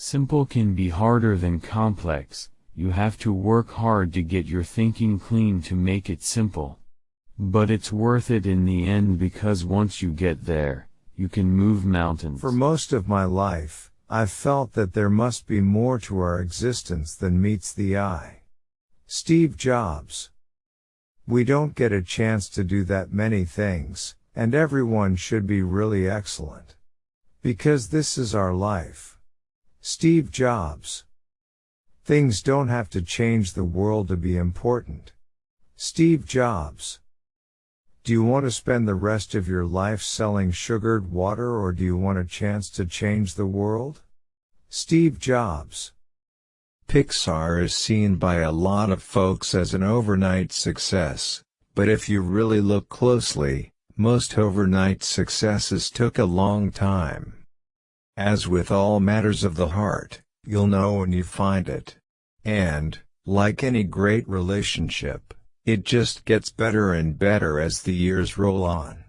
Simple can be harder than complex, you have to work hard to get your thinking clean to make it simple. But it's worth it in the end because once you get there, you can move mountains. For most of my life, I've felt that there must be more to our existence than meets the eye. Steve Jobs. We don't get a chance to do that many things, and everyone should be really excellent. Because this is our life. Steve Jobs. Things don't have to change the world to be important. Steve Jobs. Do you want to spend the rest of your life selling sugared water or do you want a chance to change the world? Steve Jobs. Pixar is seen by a lot of folks as an overnight success, but if you really look closely, most overnight successes took a long time. As with all matters of the heart, you'll know when you find it. And, like any great relationship, it just gets better and better as the years roll on.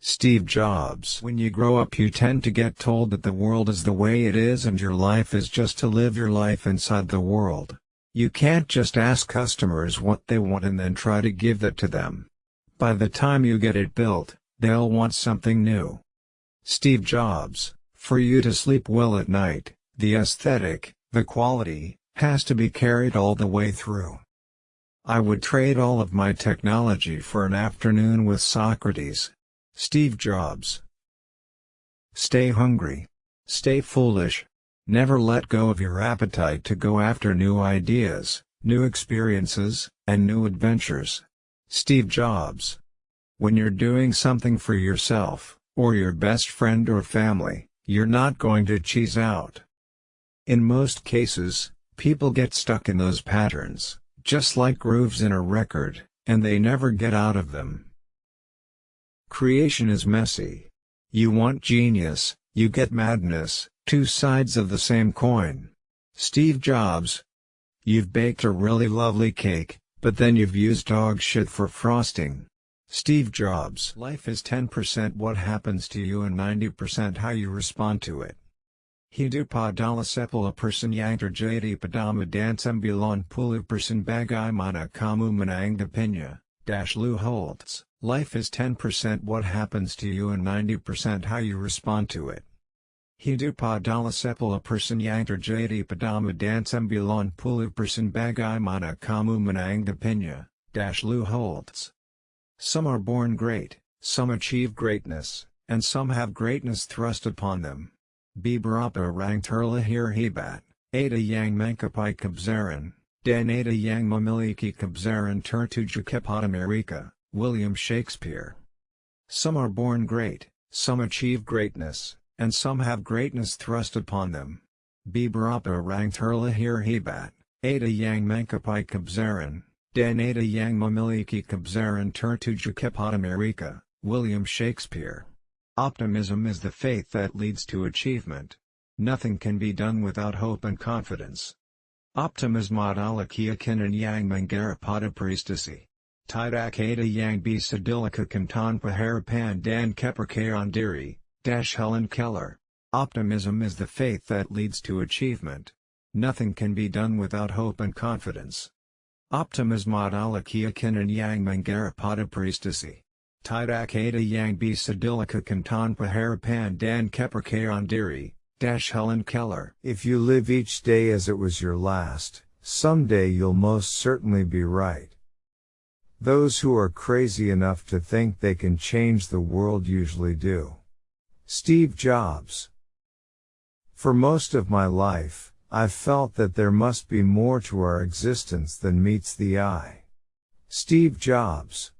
Steve Jobs When you grow up you tend to get told that the world is the way it is and your life is just to live your life inside the world. You can't just ask customers what they want and then try to give that to them. By the time you get it built, they'll want something new. Steve Jobs, for you to sleep well at night, the aesthetic, the quality, has to be carried all the way through. I would trade all of my technology for an afternoon with Socrates. Steve Jobs. Stay hungry. Stay foolish. Never let go of your appetite to go after new ideas, new experiences, and new adventures. Steve Jobs. When you're doing something for yourself, or your best friend or family, you're not going to cheese out. In most cases, People get stuck in those patterns, just like grooves in a record, and they never get out of them. Creation is messy. You want genius, you get madness, two sides of the same coin. Steve Jobs. You've baked a really lovely cake, but then you've used dog shit for frosting. Steve Jobs. Life is 10% what happens to you and 90% how you respond to it. Hidu padala sepala person yantar jadi padama dansembulan pulu person bagai mana kamu menang pinya, dash Lou Holtz, life is 10% what happens to you and 90% how you respond to it. Hidu padala sepala person yantar jadi padama dansembulan pulu person bagai mana kamu menang pinya, dash Lou Holtz. Some are born great, some achieve greatness, and some have greatness thrust upon them. Biberapa rang terla hir hebat, Ada yang mankapai kabzaran, Dan Ada yang mamiliki kabzaran tertuja America, William Shakespeare. Some are born great, some achieve greatness, and some have greatness thrust upon them. Biberapa rang terla hir hebat, Ada yang mankapai kabzaran, den yang mamiliki kabzaran tertuja America, William Shakespeare. Optimism is the faith that leads to achievement. Nothing can be done without hope and confidence. Optimism adalah keyakinan yang mengarapada prestasi. Tidak ada yang bisa dilakukan tanpa harapan dan kepercayaan dash Helen Keller. Optimism is the faith that leads to achievement. Nothing can be done without hope and confidence. Optimism adalah keyakinan yang mengarapada prestasi. Tidak ada yang bisa dilakukan harapan dan kepercayaan diri, dash Helen Keller. If you live each day as it was your last, someday you'll most certainly be right. Those who are crazy enough to think they can change the world usually do. Steve Jobs. For most of my life, I've felt that there must be more to our existence than meets the eye. Steve Jobs.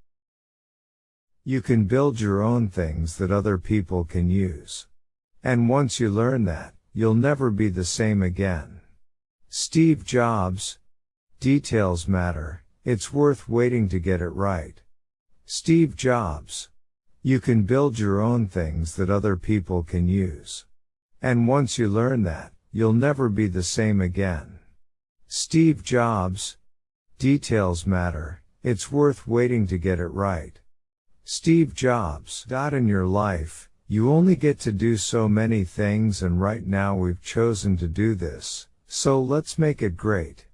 You can build your own things that other people can use. And once you learn that, you'll never be the same again. Steve Jobs. Details matter, it's worth waiting to get it right. Steve Jobs. You can build your own things that other people can use. And once you learn that, you'll never be the same again. Steve Jobs. Details matter, it's worth waiting to get it right. Steve Jobs. Dot In your life, You only get to do so many things and right now we've chosen to do this, so let's make it great.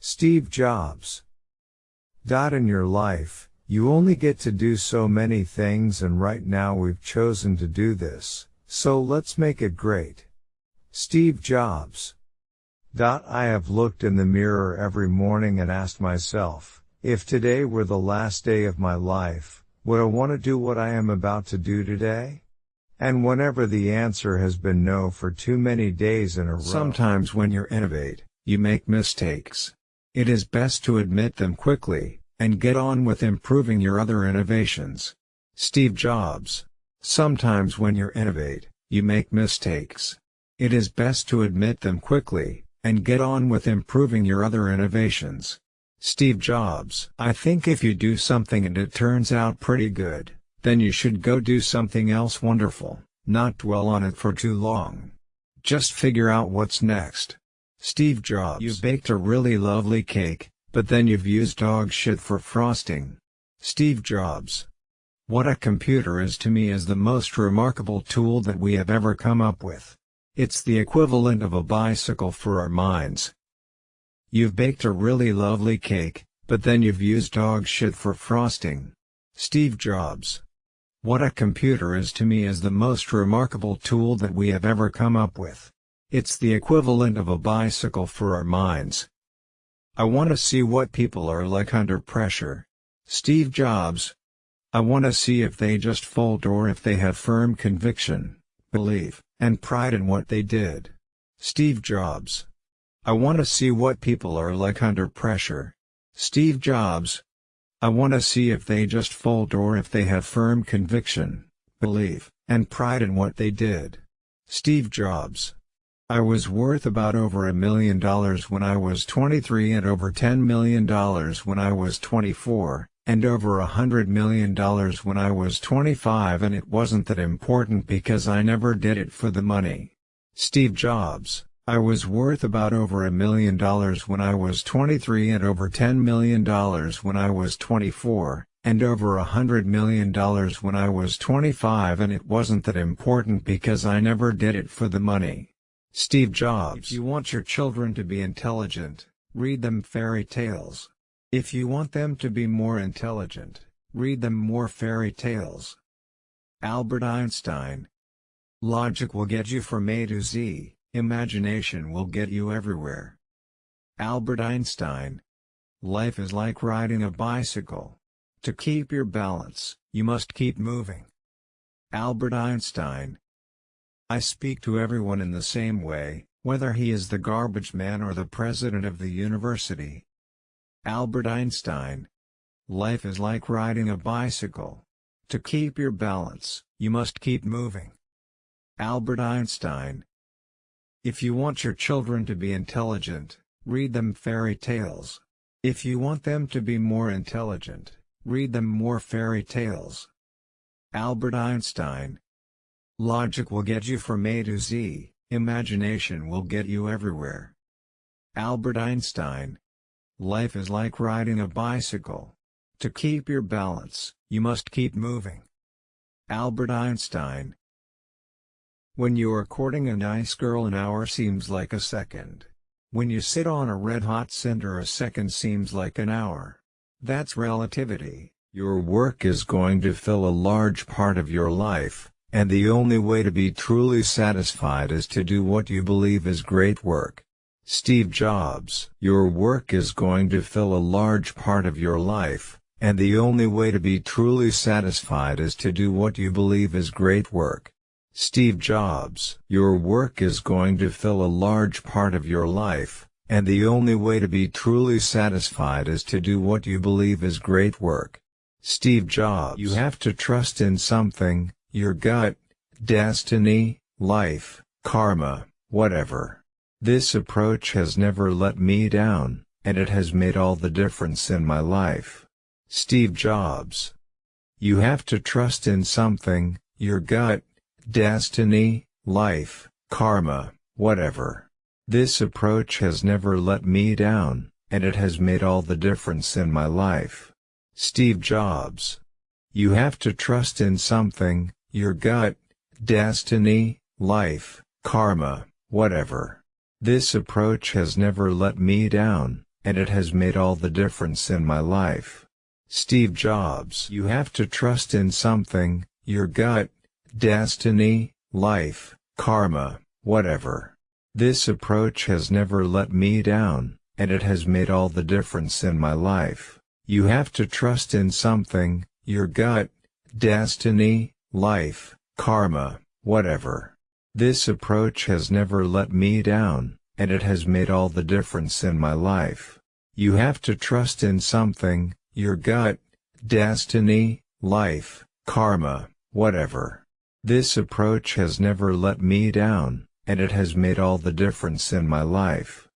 Steve Jobs. Dot in your life, you only get to do so many things and right now we've chosen to do this, so let's make it great. Steve Jobs. I have looked in the mirror every morning and asked myself, if today were the last day of my life, would I want to do what I am about to do today? And whenever the answer has been no for too many days in a row. Sometimes when you innovate, you make mistakes. It is best to admit them quickly, and get on with improving your other innovations. Steve Jobs. Sometimes when you innovate, you make mistakes. It is best to admit them quickly, and get on with improving your other innovations. Steve Jobs. I think if you do something and it turns out pretty good, then you should go do something else wonderful, not dwell on it for too long. Just figure out what's next. Steve Jobs You baked a really lovely cake, but then you've used dog shit for frosting. Steve Jobs What a computer is to me is the most remarkable tool that we have ever come up with. It's the equivalent of a bicycle for our minds. You've baked a really lovely cake, but then you've used dog shit for frosting. Steve Jobs what a computer is to me is the most remarkable tool that we have ever come up with. It's the equivalent of a bicycle for our minds. I want to see what people are like under pressure. Steve Jobs. I want to see if they just fold or if they have firm conviction, belief, and pride in what they did. Steve Jobs. I want to see what people are like under pressure. Steve Jobs. I want to see if they just fold or if they have firm conviction, belief, and pride in what they did. Steve Jobs. I was worth about over a million dollars when I was 23 and over $10 million when I was 24, and over a hundred million dollars when I was 25 and it wasn't that important because I never did it for the money. Steve Jobs I was worth about over a million dollars when I was 23 and over $10 million when I was 24, and over a hundred million dollars when I was 25 and it wasn't that important because I never did it for the money. Steve Jobs If you want your children to be intelligent, read them fairy tales. If you want them to be more intelligent, read them more fairy tales. Albert Einstein Logic will get you from A to Z. Imagination will get you everywhere. Albert Einstein. Life is like riding a bicycle. To keep your balance, you must keep moving. Albert Einstein. I speak to everyone in the same way, whether he is the garbage man or the president of the university. Albert Einstein. Life is like riding a bicycle. To keep your balance, you must keep moving. Albert Einstein. If you want your children to be intelligent, read them fairy tales. If you want them to be more intelligent, read them more fairy tales. Albert Einstein Logic will get you from A to Z, imagination will get you everywhere. Albert Einstein Life is like riding a bicycle. To keep your balance, you must keep moving. Albert Einstein when you are courting a nice girl an hour seems like a second. When you sit on a red-hot cinder a second seems like an hour. That's relativity. Your work is going to fill a large part of your life, and the only way to be truly satisfied is to do what you believe is great work. Steve Jobs Your work is going to fill a large part of your life, and the only way to be truly satisfied is to do what you believe is great work. Steve Jobs Your work is going to fill a large part of your life, and the only way to be truly satisfied is to do what you believe is great work. Steve Jobs You have to trust in something, your gut, destiny, life, karma, whatever. This approach has never let me down, and it has made all the difference in my life. Steve Jobs You have to trust in something, your gut, destiny, life, karma, whatever. This approach has never let me down, and it has made all the difference in my life. Steve Jobs. You have to trust in something, your gut, destiny, life, karma, whatever. This approach has never let me down, and it has made all the difference in my life. Steve Jobs You have to trust in something, your gut, destiny, life, karma, whatever. This approach has never let me down, and it has made all the difference in my life. You have to trust in something, your gut, destiny, life, karma, whatever. This approach has never let me down, and it has made all the difference in my life. You have to trust in something, your gut, destiny, life, karma, whatever. This approach has never let me down, and it has made all the difference in my life.